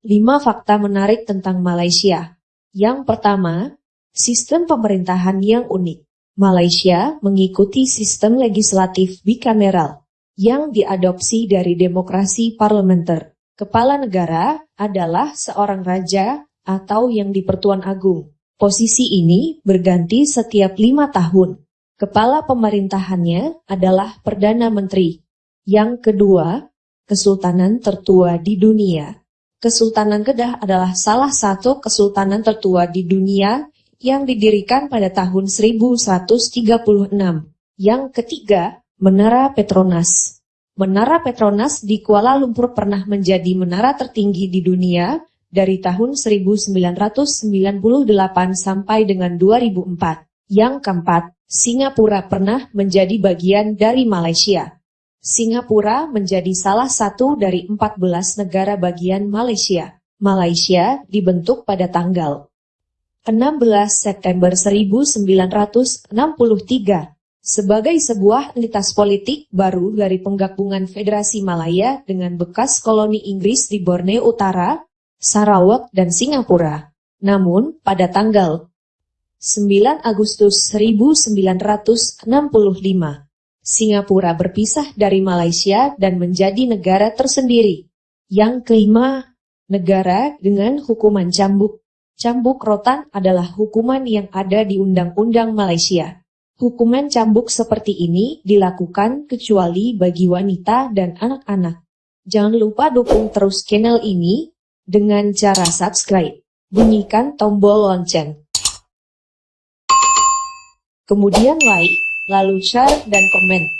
5 fakta menarik tentang Malaysia. Yang pertama, sistem pemerintahan yang unik. Malaysia mengikuti sistem legislatif bikameral yang diadopsi dari demokrasi parlementer. Kepala negara adalah seorang raja atau yang dipertuan agung. Posisi ini berganti setiap lima tahun. Kepala pemerintahannya adalah Perdana Menteri. Yang kedua, kesultanan tertua di dunia. Kesultanan Kedah adalah salah satu kesultanan tertua di dunia yang didirikan pada tahun 1136. Yang ketiga, Menara Petronas. Menara Petronas di Kuala Lumpur pernah menjadi menara tertinggi di dunia dari tahun 1998 sampai dengan 2004. Yang keempat, Singapura pernah menjadi bagian dari Malaysia. Singapura menjadi salah satu dari 14 negara bagian Malaysia. Malaysia dibentuk pada tanggal 16 September 1963 sebagai sebuah entitas politik baru dari penggabungan Federasi Malaya dengan bekas koloni Inggris di Borneo Utara, Sarawak, dan Singapura. Namun, pada tanggal 9 Agustus 1965, Singapura berpisah dari Malaysia dan menjadi negara tersendiri. Yang kelima, negara dengan hukuman cambuk. Cambuk rotan adalah hukuman yang ada di Undang-Undang Malaysia. Hukuman cambuk seperti ini dilakukan kecuali bagi wanita dan anak-anak. Jangan lupa dukung terus channel ini dengan cara subscribe. Bunyikan tombol lonceng. Kemudian like lalu share dan komen.